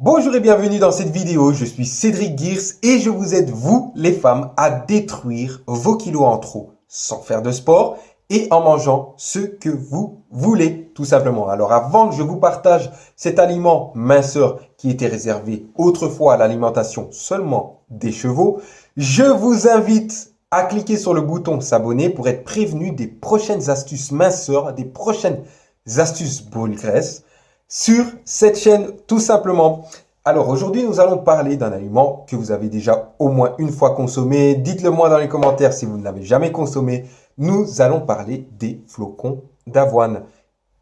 Bonjour et bienvenue dans cette vidéo, je suis Cédric Gears et je vous aide, vous les femmes, à détruire vos kilos en trop sans faire de sport et en mangeant ce que vous voulez tout simplement. Alors avant que je vous partage cet aliment minceur qui était réservé autrefois à l'alimentation seulement des chevaux, je vous invite à cliquer sur le bouton s'abonner pour être prévenu des prochaines astuces minceurs, des prochaines astuces brûle graisse sur cette chaîne tout simplement. Alors aujourd'hui, nous allons parler d'un aliment que vous avez déjà au moins une fois consommé. Dites-le moi dans les commentaires si vous ne l'avez jamais consommé. Nous allons parler des flocons d'avoine.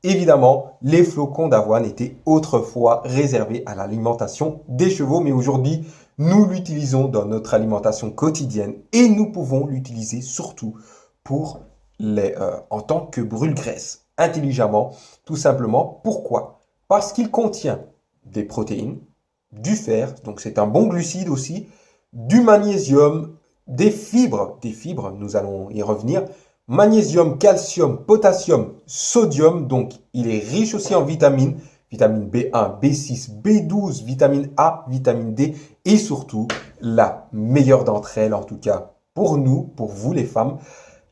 Évidemment, les flocons d'avoine étaient autrefois réservés à l'alimentation des chevaux, mais aujourd'hui, nous l'utilisons dans notre alimentation quotidienne et nous pouvons l'utiliser surtout pour les, euh, en tant que brûle-graisse intelligemment, tout simplement. Pourquoi parce qu'il contient des protéines, du fer, donc c'est un bon glucide aussi, du magnésium, des fibres, des fibres, nous allons y revenir, magnésium, calcium, potassium, sodium, donc il est riche aussi en vitamines, vitamine B1, B6, B12, vitamine A, vitamine D et surtout la meilleure d'entre elles, en tout cas pour nous, pour vous les femmes,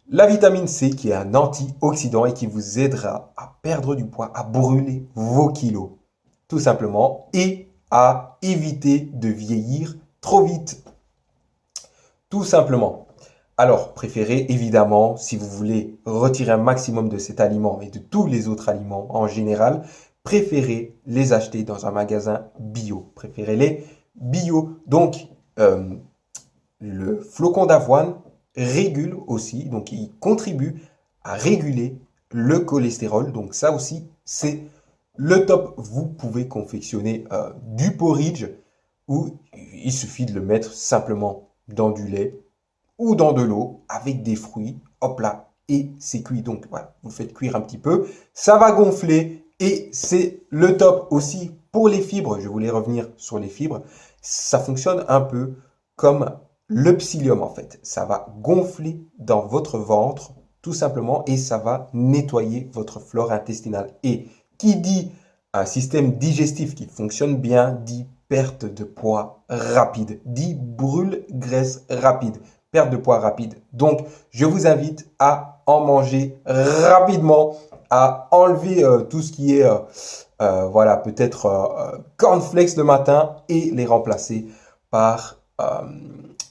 la vitamine C qui est un antioxydant et qui vous aidera à perdre du poids, à brûler vos kilos, tout simplement, et à éviter de vieillir trop vite. Tout simplement. Alors, préférez évidemment, si vous voulez retirer un maximum de cet aliment et de tous les autres aliments en général, préférez les acheter dans un magasin bio. Préférez-les bio. Donc, euh, le flocon d'avoine régule aussi, donc il contribue à réguler le cholestérol. Donc ça aussi, c'est le top. Vous pouvez confectionner euh, du porridge où il suffit de le mettre simplement dans du lait ou dans de l'eau avec des fruits. Hop là, et c'est cuit. Donc voilà, vous le faites cuire un petit peu. Ça va gonfler et c'est le top aussi pour les fibres. Je voulais revenir sur les fibres. Ça fonctionne un peu comme le psyllium en fait. Ça va gonfler dans votre ventre tout simplement et ça va nettoyer votre flore intestinale. Et qui dit un système digestif qui fonctionne bien dit perte de poids rapide, dit brûle graisse rapide, perte de poids rapide. Donc, je vous invite à en manger rapidement, à enlever euh, tout ce qui est, euh, euh, voilà, peut-être cornflakes le matin et les remplacer par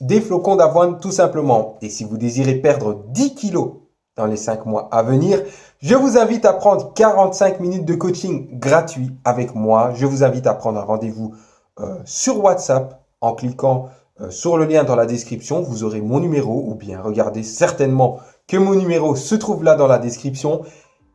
des flocons d'avoine tout simplement. Et si vous désirez perdre 10 kilos dans les 5 mois à venir, je vous invite à prendre 45 minutes de coaching gratuit avec moi. Je vous invite à prendre un rendez-vous euh, sur WhatsApp en cliquant euh, sur le lien dans la description. Vous aurez mon numéro ou bien regardez certainement que mon numéro se trouve là dans la description.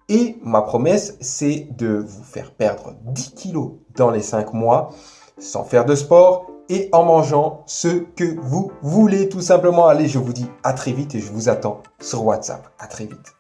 Et ma promesse, c'est de vous faire perdre 10 kilos dans les 5 mois sans faire de sport et en mangeant ce que vous voulez tout simplement. Allez, je vous dis à très vite et je vous attends sur WhatsApp. À très vite.